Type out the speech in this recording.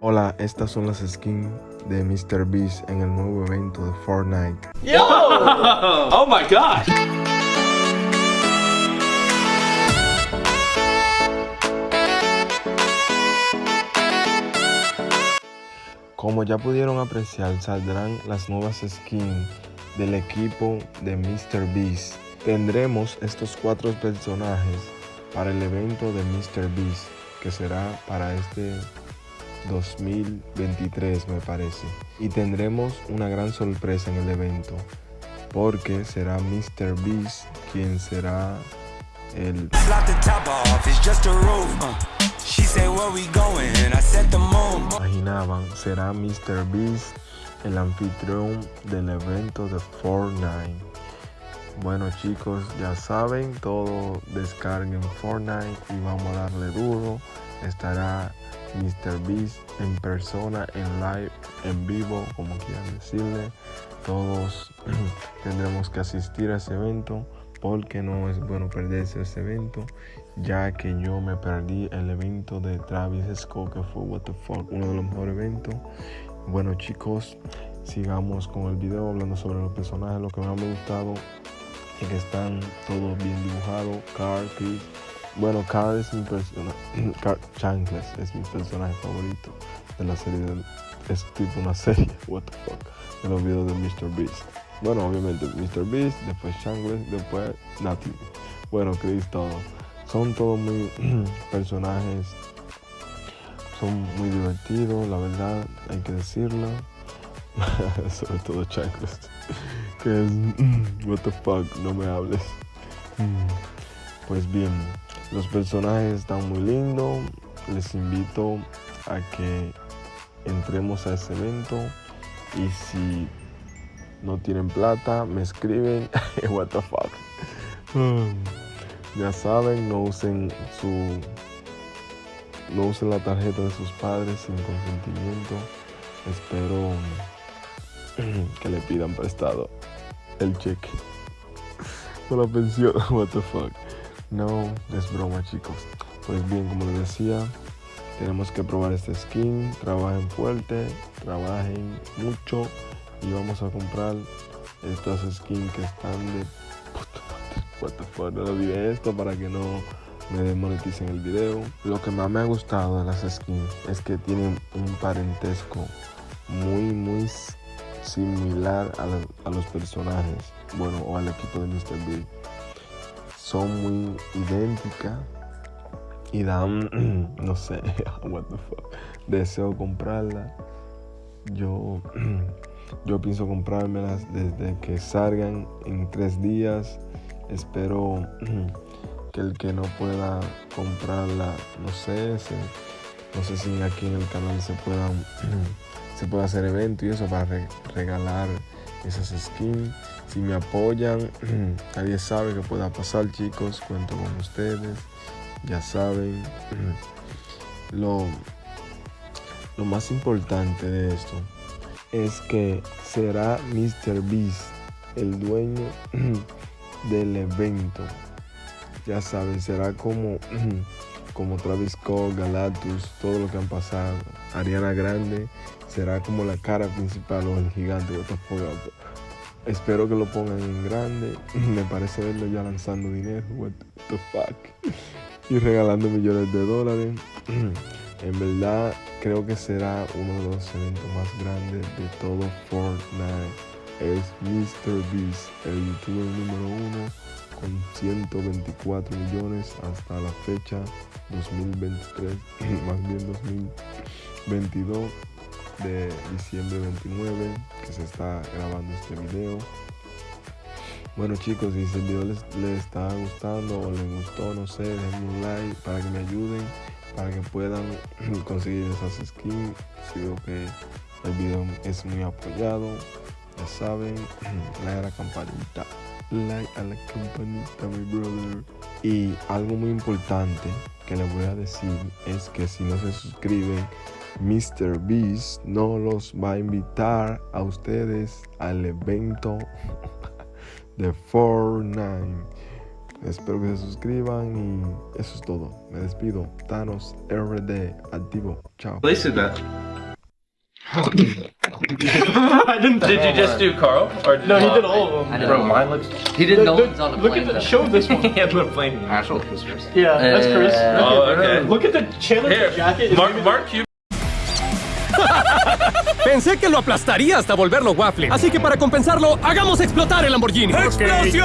Hola, estas son las skins de Mr. Beast en el nuevo evento de Fortnite. Yo! oh my gosh! Como ya pudieron apreciar, saldrán las nuevas skins del equipo de Mr. Beast. Tendremos estos cuatro personajes para el evento de Mr. Beast, que será para este 2023 me parece. Y tendremos una gran sorpresa en el evento porque será Mr. Beast quien será el... Imaginaban, será Mr. Beast el anfitrión del evento de Fortnite. Bueno chicos, ya saben, todo descarguen Fortnite y vamos a darle duro. Estará Mr. Beast en persona, en live, en vivo, como quieran decirle. Todos tendremos que asistir a ese evento porque no es bueno perderse ese evento, ya que yo me perdí el evento de Travis Scott que fue What the fuck, uno de los mejores eventos. Bueno chicos, sigamos con el video hablando sobre los personajes, lo que me ha gustado es que están todos bien dibujados, Carl, Chris, bueno, Carl es mi personaje. Chanclas es mi personaje favorito de la serie. es tipo una serie, what the fuck, de los videos de Mr. Beast. Bueno, obviamente Mr. Beast, después Chanclas, después Nati. Bueno, Chris, todo. Son todos muy personajes. Son muy divertidos, la verdad, hay que decirlo. Sobre todo Chanclas. Que es. What the fuck, no me hables. Pues bien, los personajes están muy lindos. Les invito a que entremos a ese evento. Y si no tienen plata, me escriben. What the fuck. ya saben, no usen su. No usen la tarjeta de sus padres sin consentimiento. Espero que le pidan prestado el cheque. O la pensión. What the fuck. No, es broma chicos. Pues bien, como les decía, tenemos que probar este skin. Trabajen fuerte, trabajen mucho y vamos a comprar estas skins que están de. What the fuck, no olvidé esto para que no me demoneticen el video. Lo que más me ha gustado de las skins es que tienen un parentesco muy, muy similar a, los personajes. Bueno, o al equipo de Mr. Son muy idénticas y dan, no sé, what the fuck. Deseo comprarla. Yo, yo pienso comprármelas desde que salgan en tres días. Espero que el que no pueda comprarla, no sé, no sé si aquí en el canal se puedan se puede hacer evento y eso para regalar esas skins. Si me apoyan, nadie sabe que pueda pasar, chicos. Cuento con ustedes. Ya saben. Lo, lo más importante de esto es que será Mr. Beast el dueño del evento. Ya saben, será como, como Travis Scott, Galactus, todo lo que han pasado. Ariana Grande será como la cara principal o el gigante. Espero que lo pongan en grande. Me parece verlo ya lanzando dinero. What the fuck. Y regalando millones de dólares. En verdad, creo que será uno de los eventos más grandes de todo Fortnite. Es Mr. Beast, el youtuber número uno, con 124 millones hasta la fecha 2023, más bien 2022 de diciembre 29 que se está grabando este video. Bueno chicos, si el video les, está gustando o les gustó, no sé, denme un like para que me ayuden, para que puedan conseguir esas skins. Si veo que el video es muy apoyado, ya saben, la campanita, like a la campanita, mi brother. Y algo muy importante que les voy a decir es que si no se suscriben Mr. Beast no los va a invitar a ustedes al evento de Fortnite. Espero que se suscriban y eso es todo. Me despido. Thanos RD activo. Chao. I didn't. Did you just do Carl? Or No, he did all of them. Bro, mine looks. He did no Look- one's on a Look plane. at the show this one. yeah, put a plane. Actual Christmas. Yeah, that's Chris. Uh, Oh, okay. Look at the Chandler's Here, jacket. Mark, Mark Cuban. Pensé que lo aplastaría hasta volverlo waffle. Así que para compensarlo, hagamos explotar el Lamborghini. ¡Explosión!